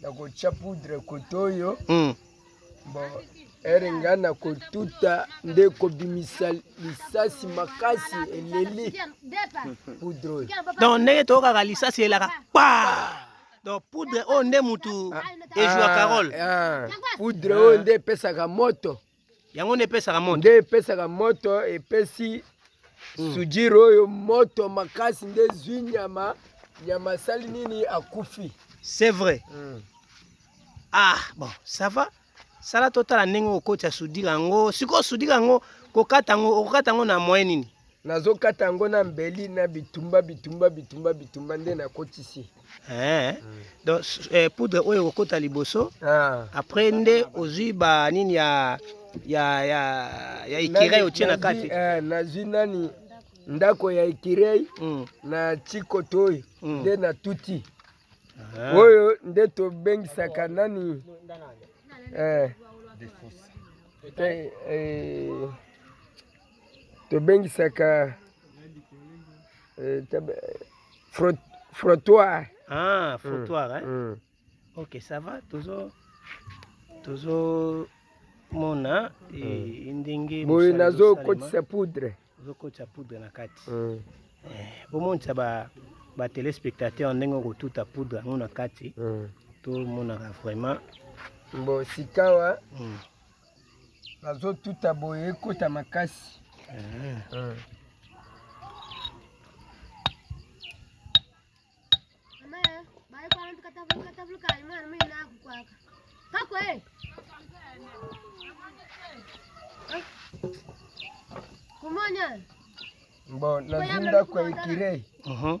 na kotya poudre koto oyo mm. bon ere nga na kotuta nde kobimisa lisasi makasi eleli poudre oyo donc ndenge toyokaka lisasi elaka pa donc poudre oyo nde motu ejua ah, carole ah, ah. poudre oyo nde epesaka moto yango nde epesaka moto nde epesaka moto epesi mm. sujire oyo moto makasi nde ezwi nyama nyama asali nini akufi c'est vrai mm. ah bon ça va sala totala ndenge okotisa sudire yango sikoyo sudire yango kokata yango okokata yango na moyen nini Nazo kata yango na mbeli na bitumba bitumba bitumba bitumba nde na kotisi. Eh, donc eh, poudre oyo ekokota liboso ah. Après nde ozwi ba nini ya ya ya ya ikirei otie na kati eh, nazwi nani ndako ya ikirei mm. na chikotoi mm. nde na tuti ah. Oyo nde tobengisaka nani eh, eh, eh, tobengisaka eh, frot, frottoir ah, frottoir mm. Eh? Mm. ok ça va tozo tozo mona e, mm. ndenge boye nazokotisa poudre ozokotisa poudre na kati mm. eh, bomonisa ba batelespectateur ndenge okotuta poudre yango na kati mm. tomonaka vraiment bon sikawa mm. Nazo tuta boye ekota makasi. Mmh. Bon, nazunda kwa ikirei. Uh -huh.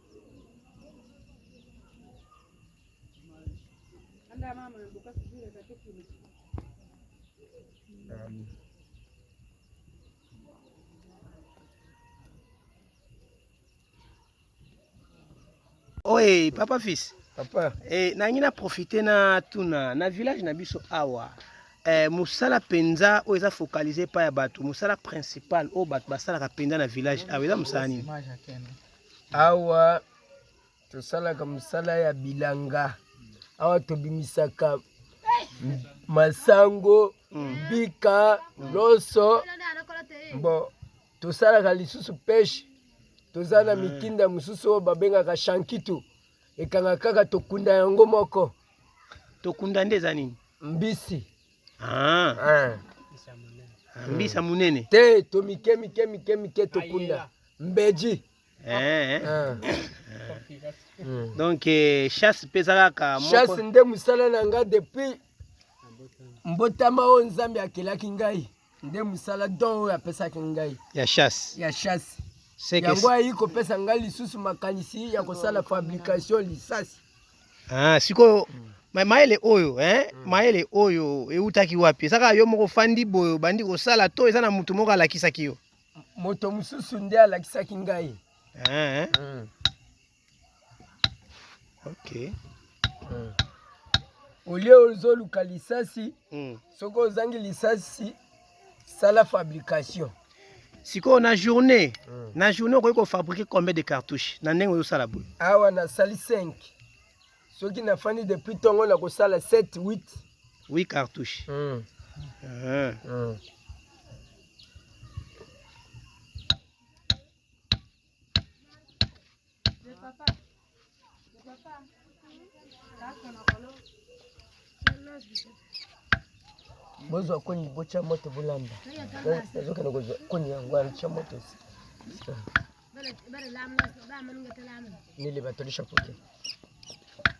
Oye, papa fils. Papa. Eh, nangi na profiter na tuna na village na biso awa. Eh, musala penza oyo eza focaliser pa ya bato, musala principal oyo bato basalaka penza na village awa eza musala nini? Awa tosalaka mosala ya bilanga, awa tobimisaka masango, mbika, loso bo tosalaka lisusu peshe. Toza na hmm. mitinda mosusu oyo babengaka shankitu, ekanga kaka tokunda yango moko. Tokunda nde eza nini? Mbisi. Ah. Eh. Mbisa munene. Te to mike mike mike mike to kunda. Mbeji. Eh. eh. Ah. Hmm. Donc eh, chasse mpe ezalaka moko. Chasse nde mosala na nga depuis mbotama oyo Nzambe akelaki ngai. nde mosala don oyo apesaki ngai ya chasse, ya chasse. Seke... yango ayei kopesa ngai lisusu makanisi ya kosala fabrication lisasi. Ah, sikoyo ma mayele oyo eh? Mm. mayele oyo eutaki wapi? eza kaka yo moko ofandi boye obandi kosala to eza na moto moko alakisaki yo? moto mosusu nde alakisaki ngai. Ah, eh? mm. Okay. Mm. olie ozoluka lisasi mm. soki ozangi lisasi sala fabrication sikoyo na journée mm. na journée okoki kofabrike combien de cartouche na ndenge ozosala boye awa nasali 5 soki nafandi depuis ntongo nakosala 7 8 8 cartouche mm. Uh-huh. Mm. bozwa koni botya moto bolamba nazokende kozwa koni yango alitya moto nele batolisha koke